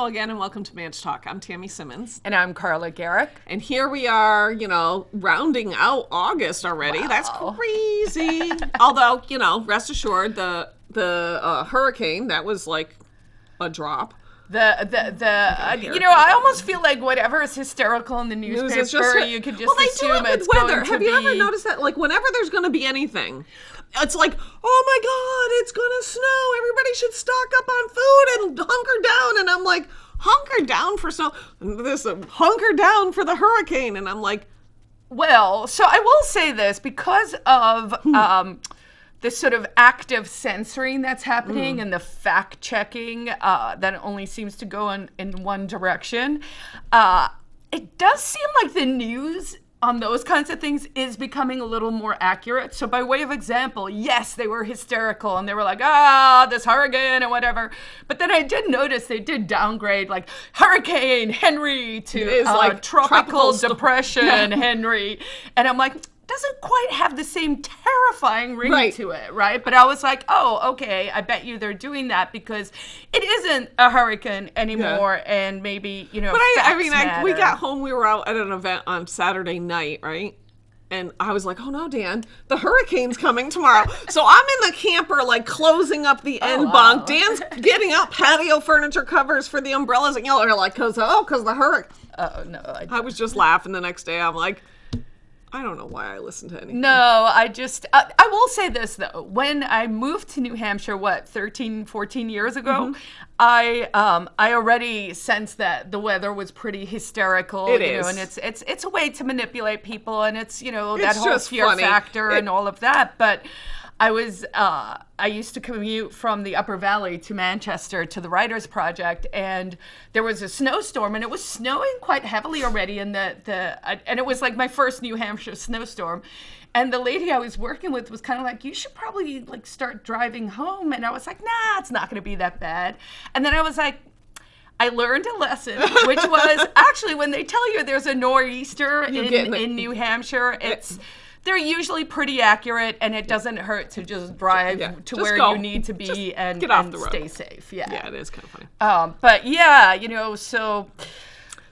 Hello again and welcome to Manch Talk. I'm Tammy Simmons. And I'm Carla Gericke. And here we are, you know, rounding out August already. Wow. That's crazy. Although, you know, rest assured the the uh, hurricane, that was like a drop. The the the uh, you know I almost feel like whatever is hysterical in the News newspaper, is just you could just well, they assume do it it's weather. going to Have be. you ever noticed that? Like, whenever there's going to be anything, it's like, oh my god, it's going to snow. Everybody should stock up on food and hunker down. And I'm like, hunker down for snow. This uh, hunker down for the hurricane. And I'm like, Well, so I will say this because of Hmm. um, the sort of active censoring that's happening Hmm. and the fact checking uh, that only seems to go in, in one direction. Uh, it does seem like the news on those kinds of things is becoming a little more accurate. So, by way of example, yes, they were hysterical and they were like, ah, this hurricane and whatever. But then I did notice they did downgrade like Hurricane Henri to uh, like tropical, tropical depression Yeah. Henri. And I'm like, doesn't quite have the same terrifying ring Right. to it, right? But I was like, oh, okay, I bet you they're doing that because it isn't a hurricane anymore, and maybe you know. But I, I mean, I, we got home. We were out at an event on Saturday night, right? And I was like, "Oh no, Dan, the hurricane's coming tomorrow." so I'm in the camper, like closing up the end Oh, wow. bunk. Dan's getting out patio furniture covers for the umbrellas, and y'all are like, "Cause oh, cause the hurricane." Oh no, I I was just laughing. The next day, I'm like, I don't know why I listen to anything. No, I just, uh, I will say this though. When I moved to New Hampshire, what, 13, 14 years ago, Mm-hmm. I um, I already sensed that the weather was pretty hysterical. It you know, and it's it's it's a way to manipulate people and it's, you know, that whole fear funny. factor It- and all of that. But I was uh, I used to commute from the Upper Valley to Manchester to the Writers Project, and there was a snowstorm, and it was snowing quite heavily already. And the the I- and it was like my first New Hampshire snowstorm, and the lady I was working with was kind of like, "You should probably like start driving home," and I was like, "Nah, it's not going to be that bad." And then I was like. I learned a lesson, which was actually when they tell you there's a nor'easter in, in the- in New Hampshire, it's they're usually pretty accurate, and it doesn't hurt to just drive Yeah, to just where go. you need to be Just and, get off and the road. stay safe. Yeah. Yeah, it is kind of funny. Um, but yeah, you know, so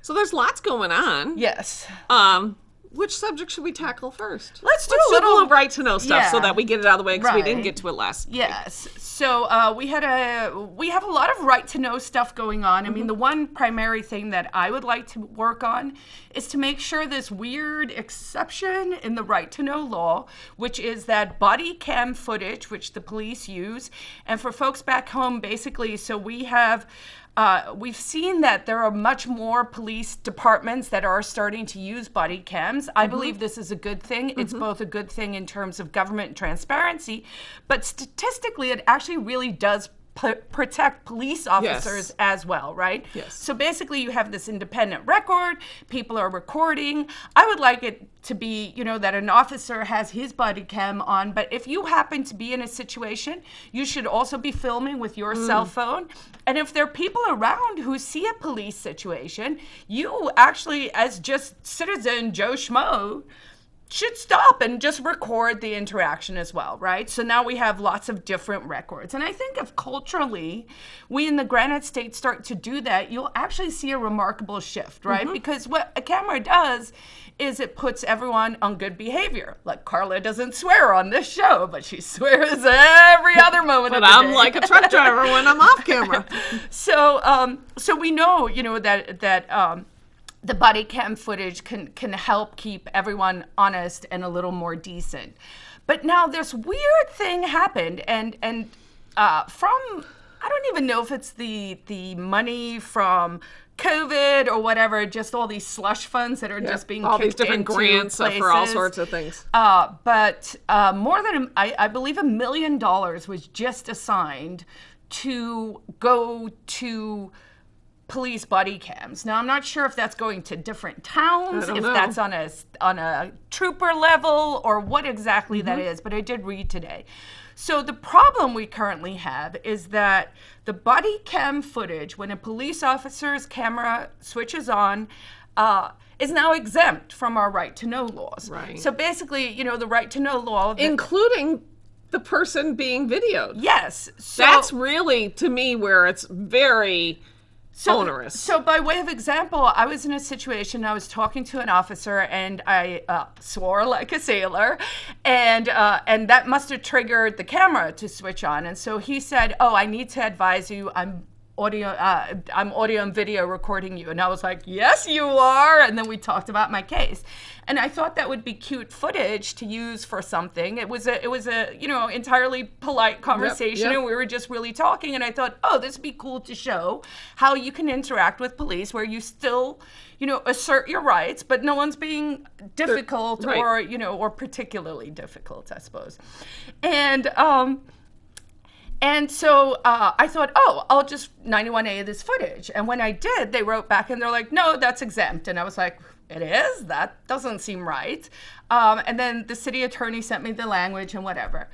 So there's lots going on. yes. Um, which subject should we tackle first? Let's do Let's a little- right to know stuff so that we get it out of the way because we didn't get to it last. Yes. So uh, we had a we have a lot of right to know stuff going on. I mean, the one primary thing that I would like to work on is to make sure this weird exception in the right to know law, which is that body cam footage, which the police use, and for folks back home, basically, so we have. Uh, we've seen that there are much more police departments that are starting to use body cams. I believe this is a good thing. It's both a good thing in terms of government transparency, but statistically, it actually really does protect police officers as well, right? Yes. So basically, you have this independent record, people are recording. I would like it to be, you know, that an officer has his body cam on, but if you happen to be in a situation, you should also be filming with your mm. cell phone. And if there are people around who see a police situation, you actually, as just citizen Joe Schmo, should stop and just record the interaction as well, right? So now we have lots of different records. And I think if culturally we in the Granite State start to do that, you'll actually see a remarkable shift, right? Because what a camera does is it puts everyone on good behavior. Like Carla doesn't swear on this show, but she swears every other moment But of the I'm day. like a truck driver when I'm off camera. so um, so we know you know that that um, the body cam footage can can help keep everyone honest and a little more decent but now this weird thing happened and and uh, from i don't even know if it's the the money from covid or whatever just all these slush funds that are just being all these different grants uh, for all sorts of things. Uh, but uh, more than, I believe, a million dollars was just assigned to go to police body cams. Now, I'm not sure if that's going to different towns, if know. that's on a on a trooper level, or what exactly that Mm-hmm. is. But I did read today. So the problem we currently have is that the body cam footage, when a police officer's camera switches on, uh, is now exempt from our right to know laws. Right. So basically, you know, the right to know law. the- including the person being videoed. yes. So That's really to me where it's very onerous. So, by way of example, I was in a situation. I was talking to an officer, and I uh, swore like a sailor, and uh, and that must have triggered the camera to switch on. And so he said, "Oh, I need to advise you. I'm." Audio uh, i'm audio and video recording you. And i was like yes you are. And then we talked about my case. And i thought that would be cute footage to use for something. It was a it was a you know entirely polite conversation yep. and we were just really talking. And i thought oh this would be cool to show how you can interact with police where you still you know assert your rights but no one's being difficult right. or you know or particularly difficult i suppose. And um and so uh, I thought, oh, I'll just 91A of this footage. And when I did, they wrote back and they're like, no, that's exempt. And I was like, it is? That doesn't seem right. Um, and then the city attorney sent me the language and whatever.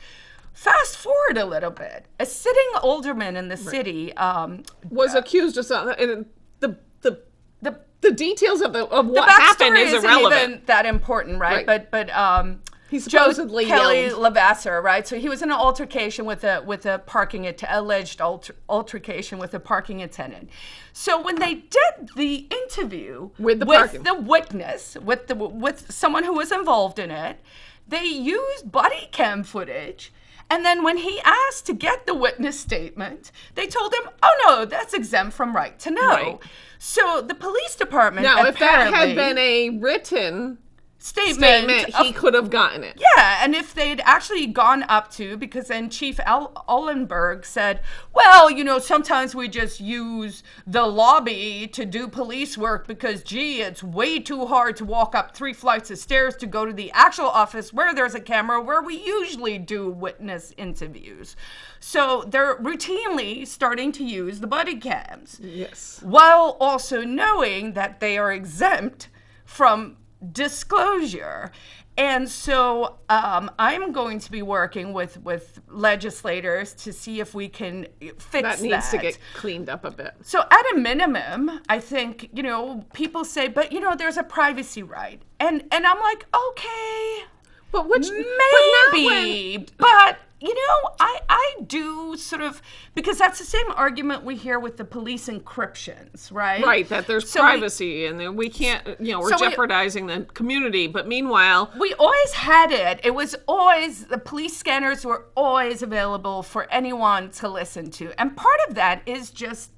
Fast forward a little bit. A sitting alderman in the city um, was accused of something. And the the the the details of the of what happened is isn't irrelevant. even that important, right? Right. But but um, He Joe supposedly Kelly yelled. Levasseur, right? So he was in an altercation with a with a parking alleged alter- altercation with a parking attendant. So when they did the interview With the parking- the witness, with the with someone who was involved in it, they used body cam footage. And then when he asked to get the witness statement, they told him, "Oh no, that's exempt from right to know." Right. So the police department now, if that had been a written statement, statement, of he could have gotten it. yeah, and if they'd actually gone up to, because then Chief Al- Aldenberg said, well, you know, sometimes we just use the lobby to do police work because, gee, it's way too hard to walk up three flights of stairs to go to the actual office where there's a camera where we usually do witness interviews. So they're routinely starting to use the body cams Yes. while also knowing that they are exempt from disclosure. And so um, I'm going to be working with, with legislators to see if we can fix That needs to get cleaned up a bit. so at a minimum, I think, you know, people say, but you know, there's a privacy right. And and I'm like, okay, But which but not when- maybe, but you know, I I do sort of because that's the same argument we hear with the police encryptions, right? Right, that there's So we- privacy and then we can't, you know, we're So we- jeopardizing the community. But meanwhile, We always had it. It was always the police scanners were always available for anyone to listen to. And part of that is just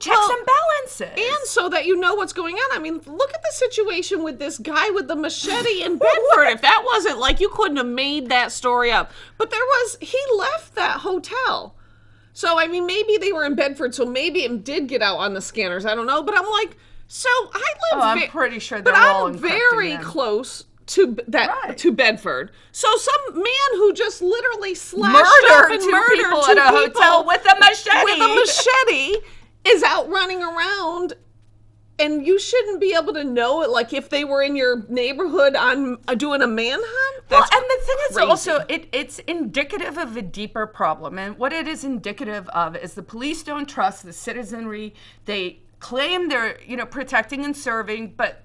checks Well, and balances. and so that you know what's going on. I mean, look at the situation with this guy with the machete in Bedford. if that wasn't like you couldn't have made that story up. But there was he left that hotel. So I mean, maybe they were in Bedford, so maybe it did get out on the scanners. I don't know, but I'm like, so I live. Oh, I'm pretty sure but I'm very them. close to that Right. to Bedford. So some man who just literally slashed Murdered up and two murdered people two at a people hotel with a machete. with a machete is out running around and you shouldn't be able to know it like if they were in your neighborhood on uh, doing a manhunt Well, and the thing is also it, it's indicative of a deeper problem. And what it is indicative of is the police don't trust the citizenry. They claim they're, you know, protecting and serving, but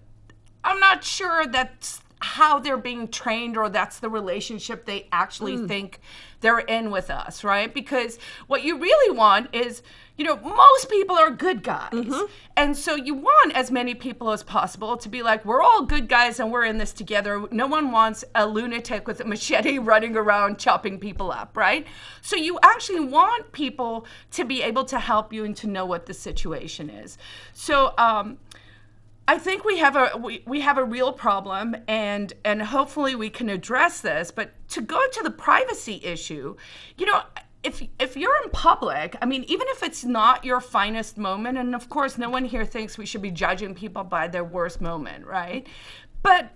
I'm not sure that's how they're being trained or that's the relationship they actually Hmm. think they're in with us, right? Because what you really want is, you know, most people are good guys. Mm-hmm. And so you want as many people as possible to be like, we're all good guys and we're in this together. No one wants a lunatic with a machete running around chopping people up, right? So you actually want people to be able to help you and to know what the situation is. So, um, I think we have a we, we have a real problem and and hopefully we can address this but to go to the privacy issue you know if if you're in public I mean even if it's not your finest moment and of course no one here thinks we should be judging people by their worst moment right? But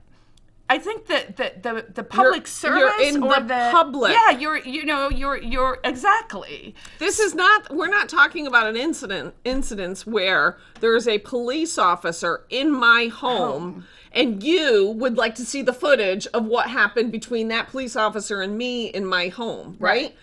I think that the, the, the public you're service in or the public. yeah you're you know you're you're exactly. This is not we're not talking about an incident incidents where there's a police officer in my home and you would like to see the footage of what happened between that police officer and me in my home right,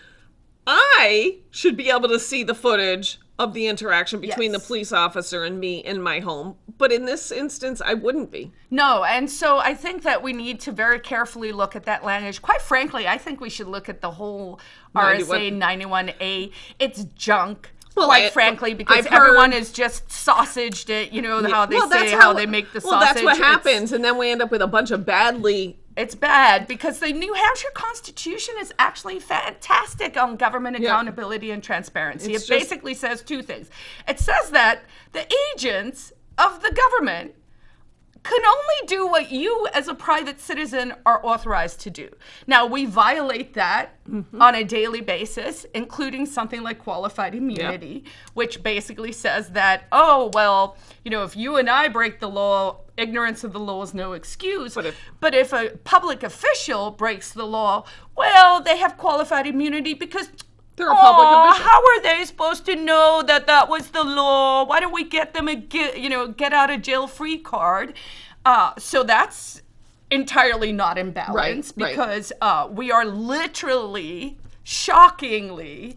i should be able to see the footage of the interaction between Yes. the police officer and me in my home but in this instance i wouldn't be No, and so I think that we need to very carefully look at that language. Quite frankly, I think we should look at the whole RSA 91A. It's junk. Well, quite I- frankly, because I've heard- everyone is just sausaged it. You know how they well, say how, they make the well, sausage. that's what It's- happens, and then we end up with a bunch of badly. It's bad because the New Hampshire Constitution is actually fantastic on government accountability and transparency. It's it just- basically says two things. It says that the agents of the government can only do what you as a private citizen are authorized to do. Now, we violate that Mm-hmm. on a daily basis, including something like qualified immunity, which basically says that, oh, well, you know, if you and I break the law, ignorance of the law is no excuse. But if- but if a public official breaks the law, well, they have qualified immunity because They're a public "Aw, official." How are they supposed to know that that was the law? Why don't we get them a get, you know get out of jail free card? Uh, so that's entirely not in balance right. because uh, we are literally, shockingly,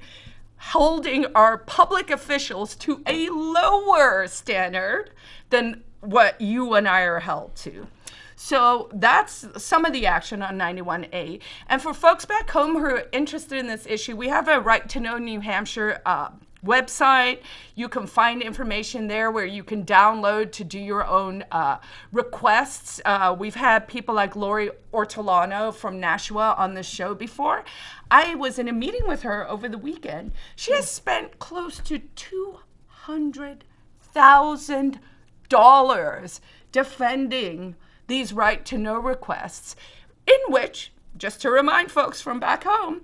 holding our public officials to a lower standard than what you and I are held to. So that's some of the action on 91A. And for folks back home who are interested in this issue, we have a Right to Know New Hampshire uh, website. You can find information there where you can download to do your own uh, requests. Uh, we've had people like Lori Ortolano from Nashua on the show before. I was in a meeting with her over the weekend. She has spent close to two hundred thousand dollars defending these right to know requests, in which, just to remind folks from back home,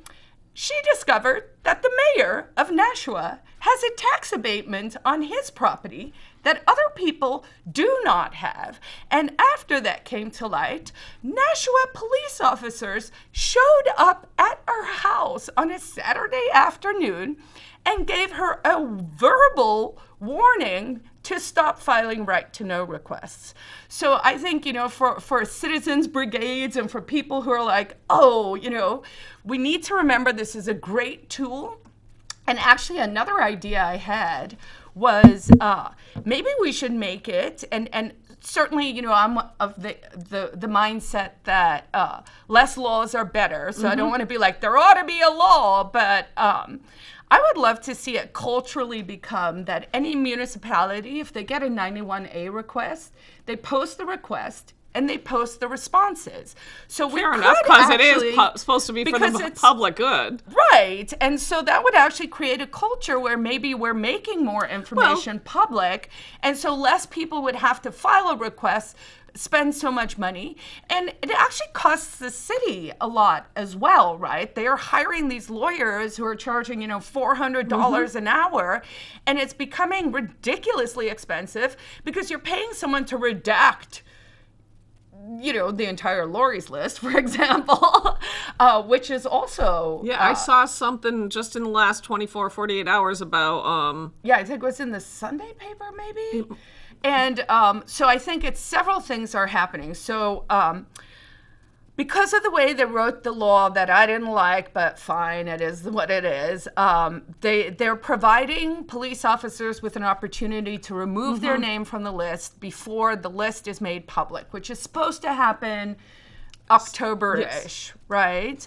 she discovered that the mayor of Nashua has a tax abatement on his property that other people do not have. And after that came to light, Nashua police officers showed up at her house on a Saturday afternoon and gave her a verbal warning to stop filing right to know requests. So I think, you know, for, for citizens brigades and for people who are like, oh, you know, we need to remember this is a great tool. And actually, another idea I had was uh, maybe we should make it, and, and certainly, you know, I'm of the, the, the mindset that uh, less laws are better. So I don't want to be like, there ought to be a law, but um, I would love to see it culturally become that any municipality, if they get a 91A request, they post the request and they post the responses. So we Fair enough, because it is pu- supposed to be for because the public good. Right. And so that would actually create a culture where maybe we're making more information public. And so less people would have to file a request, spend so much money. And it actually costs the city a lot as well, right? They are hiring these lawyers who are charging, you know, $400 mm-hmm. dollars an hour. And it's becoming ridiculously expensive because you're paying someone to redact you know, the entire Lori's list, for example, uh, which is also Yeah, I uh, saw something just in the last 24, 48 hours about um yeah, I think it was in the Sunday paper, maybe. And um, so I think it's several things are happening. So um, because of the way they wrote the law that I didn't like, but fine, it is what it is. Um, they they're providing police officers with an opportunity to remove their name from the list before the list is made public, which is supposed to happen October-ish, right?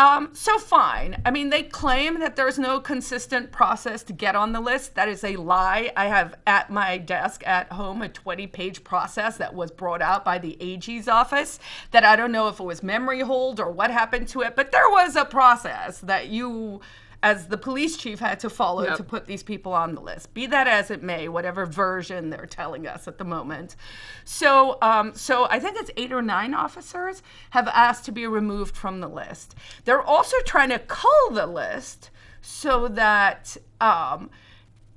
Um, so fine. I mean, they claim that there's no consistent process to get on the list. That is a lie. I have at my desk at home a 20-page process that was brought out by the AG's office. That I don't know if it was memory hold or what happened to it, but there was a process that you, as the police chief, had to follow Yep. to put these people on the list. Be that as it may, whatever version they're telling us at the moment. So, um, so I think it's eight or nine officers have asked to be removed from the list. They're also trying to cull the list so that um,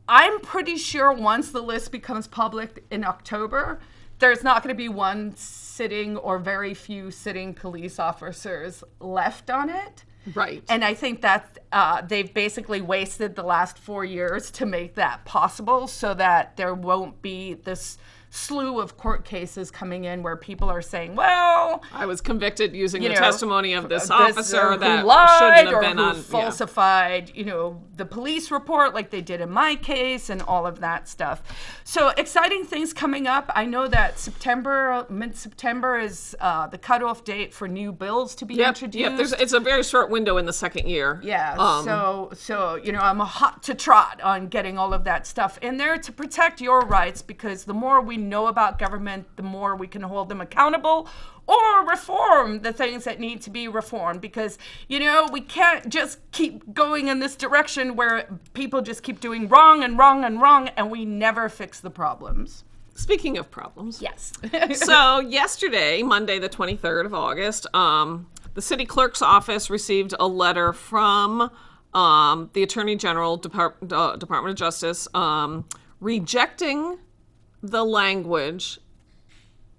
I'm pretty sure once the list becomes public in October, there's not going to be one sitting or very few sitting police officers left on it. Right. And I think that uh, they've basically wasted the last four years to make that possible so that there won't be this slew of court cases coming in where people are saying, well, I was convicted using the know, testimony of this this, officer that lied shouldn't have or been on. yeah. falsified, you know, the police report like they did in my case and all of that stuff. So exciting things coming up. I know that September, mid-September is uh, the cutoff date for new bills to be Yep, introduced. yep. There's, it's a very short window in the second year. Yeah. Um, so so you know I'm a hot to trot on getting all of that stuff in there to protect your rights because the more we know about government, the more we can hold them accountable or reform the things that need to be reformed because you know we can't just keep going in this direction where people just keep doing wrong and wrong and wrong and we never fix the problems. Speaking of problems. Yes. so yesterday, Monday, the 23rd of August, um, the city clerk's office received a letter from um, the Attorney General Depart- uh, Department of Justice um, rejecting the language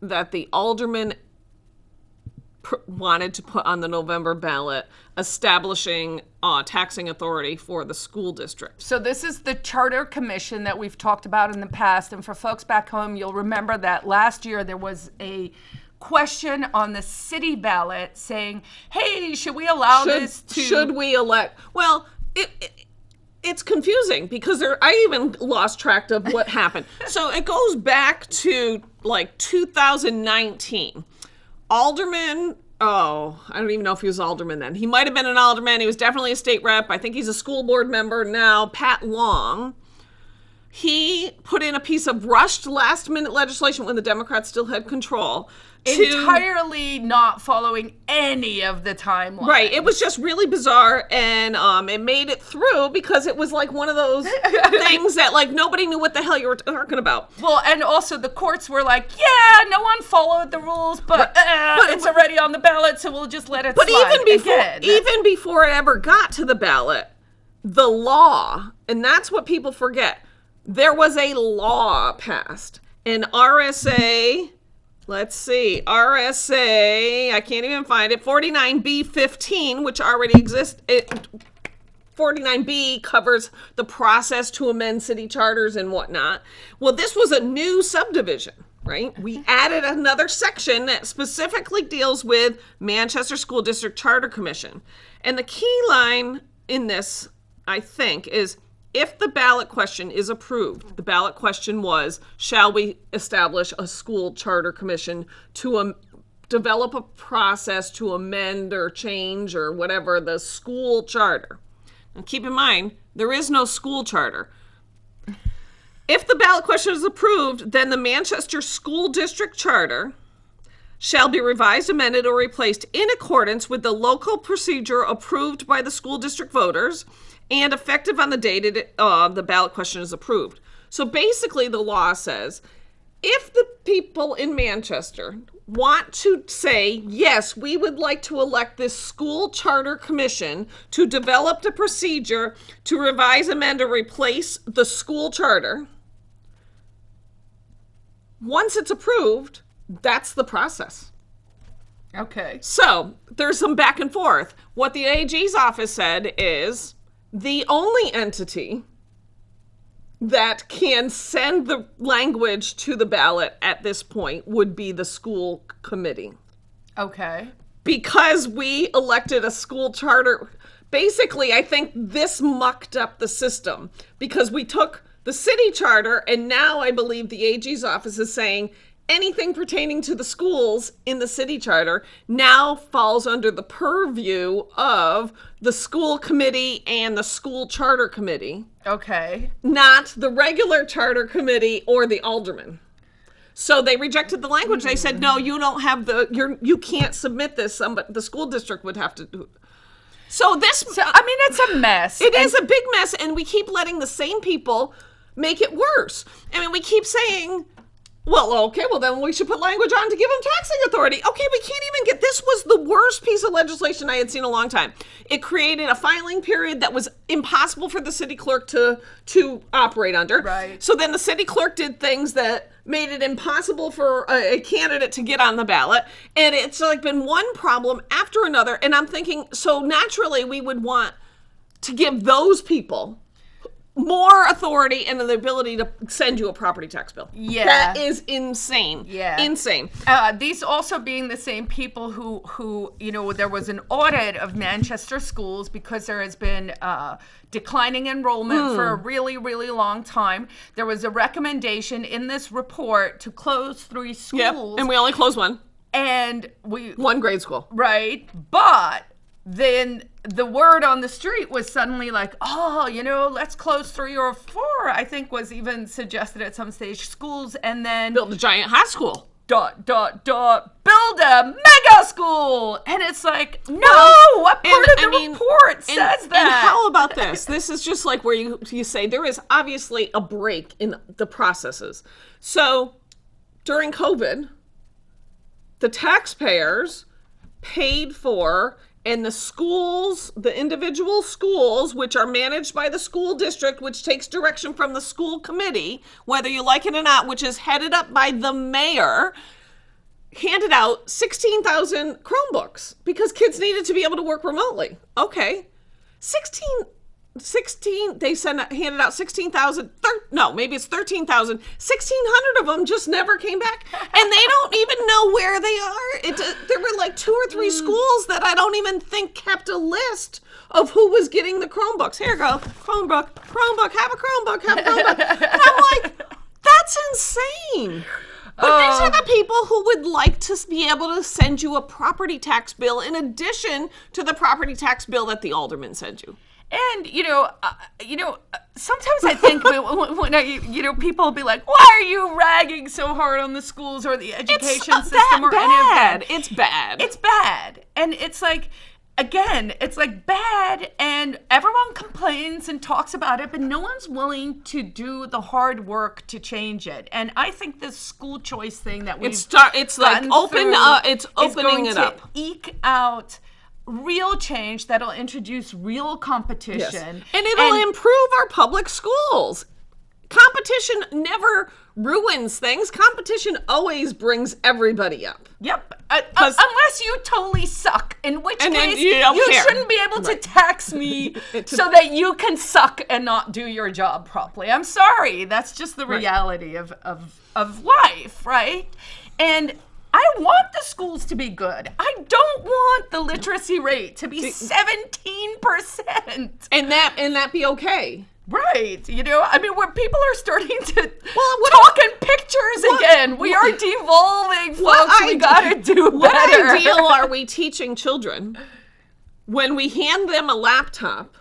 that the alderman pr- wanted to put on the November ballot, establishing uh, taxing authority for the school district. So this is the charter commission that we've talked about in the past. And for folks back home, you'll remember that last year there was a question on the city ballot saying, "Hey, should we allow should, this to?" should we elect? Well, it, it it's confusing because there. I even lost track of what happened. So it goes back to like 2019. Alderman. Oh, I don't even know if he was alderman then. He might have been an alderman. He was definitely a state rep. I think he's a school board member now. Pat Long. He put in a piece of rushed last minute legislation when the Democrats still had control. Entirely not following any of the timeline. Right. It was just really bizarre and um it made it through because it was like one of those things that like nobody knew what the hell you were talking about. Well, and also the courts were like, "Yeah, no one followed the rules, but, uh, but- it's already on the ballot, so we'll just let it But slide." even before Again, even before it ever got to the ballot, the law, and that's what people forget. There was a law passed. An RSA Let's see. RSA, I can't even find it. 49B15, which already exists. It 49B covers the process to amend city charters and whatnot. Well, this was a new subdivision, right? We added another section that specifically deals with Manchester School District Charter Commission. And the key line in this, I think, is if the ballot question is approved, the ballot question was shall we establish a school charter commission to um, develop a process to amend or change or whatever the school charter? And keep in mind, there is no school charter. If the ballot question is approved, then the Manchester School District Charter shall be revised, amended, or replaced in accordance with the local procedure approved by the school district voters and effective on the date it, uh, the ballot question is approved. So basically, the law says if the people in Manchester want to say, yes, we would like to elect this school charter commission to develop the procedure to revise, amend, or replace the school charter, once it's approved, that's the process. okay. So there's some back and forth. What the AG's office said is the only entity that can send the language to the ballot at this point would be the school committee. Okay. Because we elected a school charter. Basically, I think this mucked up the system because we took the city charter and now I believe the AG's office is saying anything pertaining to the schools in the city charter now falls under the purview of the school committee and the school charter committee, Okay. not the regular charter committee or the alderman. So they rejected the language. They said, "No, you don't have the you're you can't submit this. Somebody, the school district would have to do." So this So I mean, it's a mess. it And- is a big mess, and we keep letting the same people make it worse. I mean, we keep saying, well, okay, well, then we should put language on to give them taxing authority. Okay, we can't even get this was the worst piece of legislation I had seen in a long time. It created a filing period that was impossible for the city clerk to to operate under. Right. So then the city clerk did things that made it impossible for a, a candidate to get on the ballot. And it's like been one problem after another. And I'm thinking, so naturally we would want to give those people more authority and the ability to send you a property tax bill. Yeah. That is insane. Yeah. Insane. Uh, these also being the same people who, who, you know, there was an audit of Manchester schools because there has been uh, declining enrollment for a really, really long time. There was a recommendation in this report to close three schools, Yep. schools, And we only closed one. and we One grade school. right, but then the word on the street was suddenly like, oh, you know, let's close three or four. I think was even suggested at some stage schools, and then build a giant high school. dot dot dot build a mega school and it's like no Well, what part and, of the I mean, report and- says And how about this? This is just like where you you say there is obviously a break in the processes. So during COVID, the taxpayers paid for and the schools, the individual schools, which are managed by the school district, which takes direction from the school committee, whether you like it or not, which is headed up by the mayor, handed out 16,000 Chromebooks because kids needed to be able to work remotely. Okay. 16 16 they sent handed out 16,000 thir- no, maybe it's 13,000. 1,600 of them just never came back and they don't even know where they are. It uh, there were like two or three schools that I don't even think kept a list of who was getting the Chromebooks. Here you go. Chromebook, Chromebook, have a Chromebook, have a Chromebook. And I'm like, that's insane. But these are the people who would like to be able to send you a property tax bill in addition to the property tax bill that the alderman sent you. And you know uh, you know uh, sometimes i think when, when- i you know people will be like why are you ragging so hard on the schools or the education It's system or any of that bad. It's bad. it's bad and it's like again it's like bad and everyone complains and talks about it but no one's willing to do the hard work to change it and i think this school choice thing that we've It's start- it's like open up- it's is opening it to up. eke out real change that'll introduce real Yes. competition And it'll improve our public schools. Competition never ruins things. Competition always brings everybody up. Yep. Uh, uh, unless you totally suck, in which And case you don't shouldn't be able to tax me so that you can suck and not do your job properly. I'm sorry. That's just the reality of, of, of life, right? And I want the schools to be good. I don't want the literacy rate to be 17%. And that and that be okay. Right. You know, I mean, where people are starting to Well, what- talk in pictures again. We are devolving, folks. we ide- gotta do What better. ideal are we teaching children when we hand them a laptop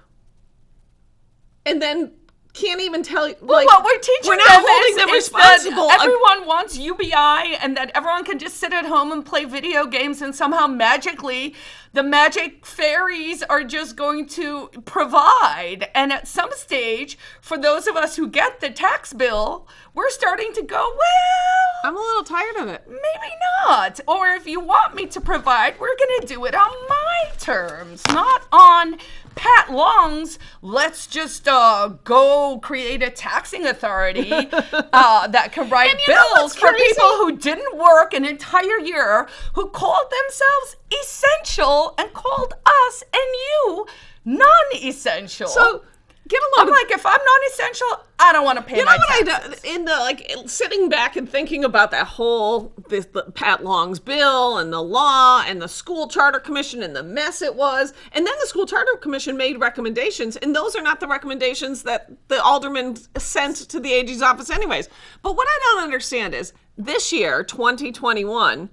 and then can't even tell you like what we're teaching we're not them holding is, them responsible that everyone wants UBI and that everyone can just sit at home and play video games and somehow magically the magic fairies are just going to provide. And at some stage, for those of us who get the tax bill, we're starting to go, well, I'm a little tired of it. maybe not. Or if you want me to provide, we're going to do it on my terms, not on Pat Long's. Let's just uh, go create a taxing authority uh, that can write And you know bills for crazy? people who didn't work an entire year, who called themselves essential and called us and you non-essential. So get a load I'm like, if I'm non-essential, I don't want to pay You know what taxes. I do in the like sitting back and thinking about that whole this the Pat Long's bill and the law and the school charter commission and the mess it was, and then the school charter commission made recommendations, and those are not the recommendations that the alderman sent to the AG's office, anyways. But what I don't understand is this year, 2021.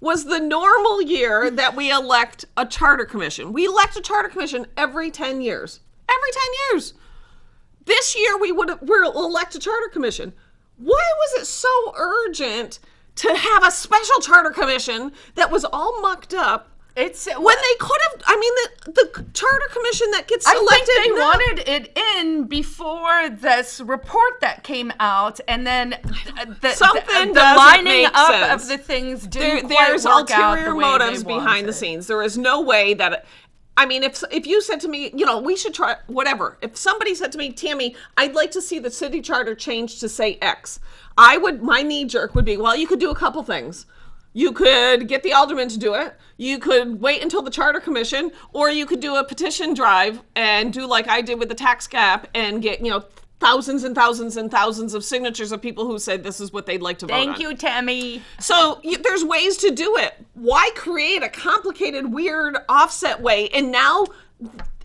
Was the normal year that we elect a charter commission. We elect a charter commission every 10 years. Every 10 years this year we would we'll elect a charter commission. Why was it so urgent to have a special charter commission that was all mucked up It's when they could have? I mean, the the charter commission that gets I selected. think they no. wanted it in before this report that came out, and then uh, the, Something the, the lining up sense. of the things didn't quite there's work out ulterior the way motives behind the scenes. There is no way that. I mean, if if you said to me, you know, we should try whatever. If somebody said to me, Tammy, I'd like to see the city charter change to say X, I would. My knee jerk would be, well, you could do a couple things. You could get the alderman to do it. You could wait until the charter commission, or you could do a petition drive and do like I did with the tax cap and get, you know, thousands and thousands and thousands of signatures of people who said this is what they'd like to vote on. Thank you, Tammy. So y there's ways to do it. Why create a complicated, weird offset way? And now,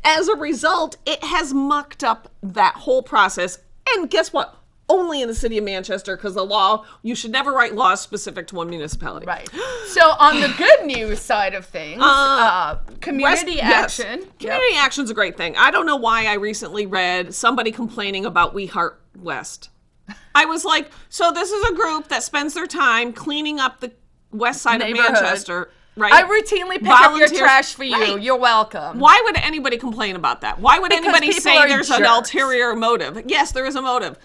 as a result, it has mucked up that whole process. And guess what? Only in the city of Manchester, because the law, you should never write laws specific to one municipality. Right. So on the good news side of things, uh, community West- yes. action. Yep. Community action's a great thing. I don't know why I recently read somebody complaining about We Heart West. I was like, so this is a group that spends their time cleaning up the west side of Manchester, right? I routinely pick up your trash for you. Right. You're welcome. Why would anybody complain about that? Why would Because anybody say there's an ulterior motive? Yes, there is a motive.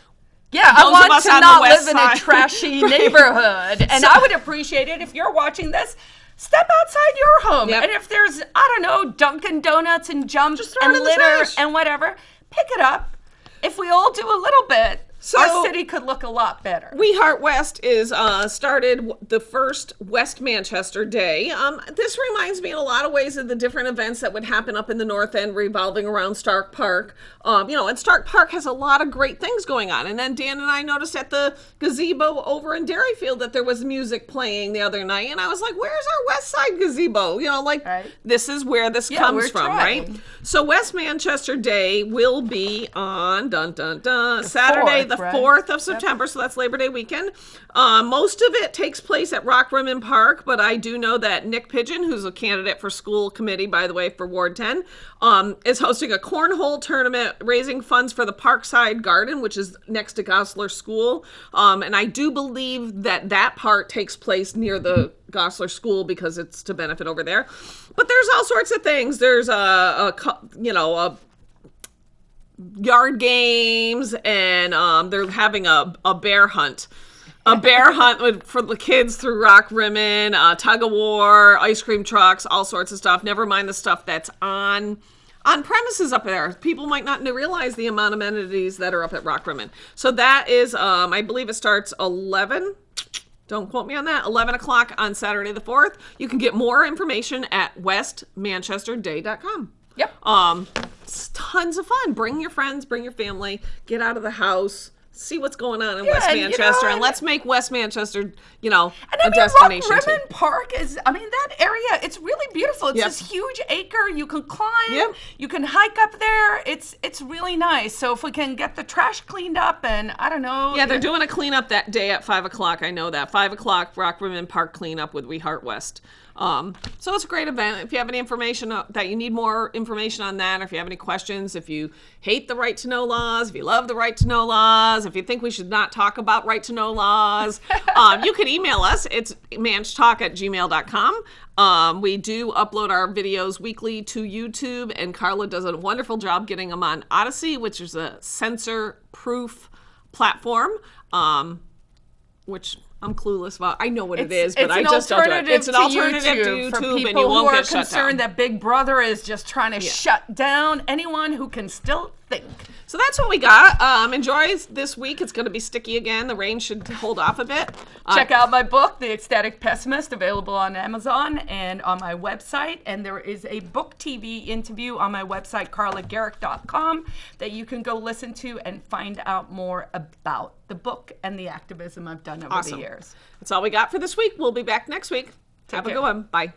Yeah, Those I want to not live in a trashy neighborhood. And So- I would appreciate it if you're watching this. Step outside your home. Yep. And if there's, I don't know, Dunkin' Donuts and jump Just throw it and litter and whatever, pick it up. If we all do a little bit, So- our city could look a lot better. We Heart West is uh, started the first West Manchester Day. Um, this reminds me in a lot of ways of the different events that would happen up in the North End revolving around Stark Park. Um, you know, and Stark Park has a lot of great things going on. And then Dan and I noticed at the gazebo over in Derryfield that there was music playing the other night. And I was like, where's our West Side gazebo? You know, like Right. this is where this Yeah, comes from, trying. right? So West Manchester Day will be on dun dun dun Saturday fourth, the right? 4th of September, so that's Labor Day weekend. Uh, most of it takes place at Rock Rimmon Park, but I do know that Nick Pigeon, who's a candidate for school committee, by the way, for Ward 10, um, is hosting a cornhole tournament raising funds for the Parkside Garden, which is next to Gossler School. Um, and I do believe that that part takes place near the Gossler School because it's to benefit over there. But there's all sorts of things. There's a, a you know, a yard games and um, they're having a, a bear hunt. A bear hunt with, for the kids through rock rimmon uh, tug of war ice cream trucks all sorts of stuff. Never mind the stuff that's on on premises up there. People might not realize the amount of amenities that are up at rock rimmon so that is um, i believe it starts 11 don't quote me on that. 11 o'clock on saturday the 4th you can get more information at westmanchesterday.com Yep. um, it's tons of fun. Bring your friends, bring your family, get out of the house, see what's going on in West and, you know, Manchester, and and- let's make West Manchester, you know, And I a mean, destination. Rock too. Rimmon Park is, I mean, that area, it's really beautiful. It's Yep. this huge acre. You can climb, Yep. you can hike up there. It's it's really nice. So if we can get the trash cleaned up and, I don't know. Yeah, they're doing a cleanup that day at five o'clock. I know that five o'clock Rock Rimmon Park cleanup with We Heart West. Um, so it's a great event. If you have any information uh, that you need more information on that, or if you have any questions, if you hate the right to know laws, if you love the right to know laws, if you think we should not talk about right to know laws, um, you can email us. It's manchtalk at gmail.com. Um, we do upload our videos weekly to YouTube, and Carla does a wonderful job getting them on Odysee, which is a censor proof platform. Um, which I'm clueless about. I know what it is, but I just don't do it. It's an to alternative to YouTube, for people and you won't who are concerned that Big Brother is just trying to shut down anyone who can still think. So that's what we got. Um, enjoy this week. It's going to be sticky again. The rain should hold off a bit. Uh, Check out my book, The Ecstatic Pessimist, available on Amazon and on my website. And there is a book TV interview on my website, carlagericke.com, that you can go listen to and find out more about the book and the activism I've done over Awesome. the years. That's all we got for this week. We'll be back next week. Have a good one. Bye.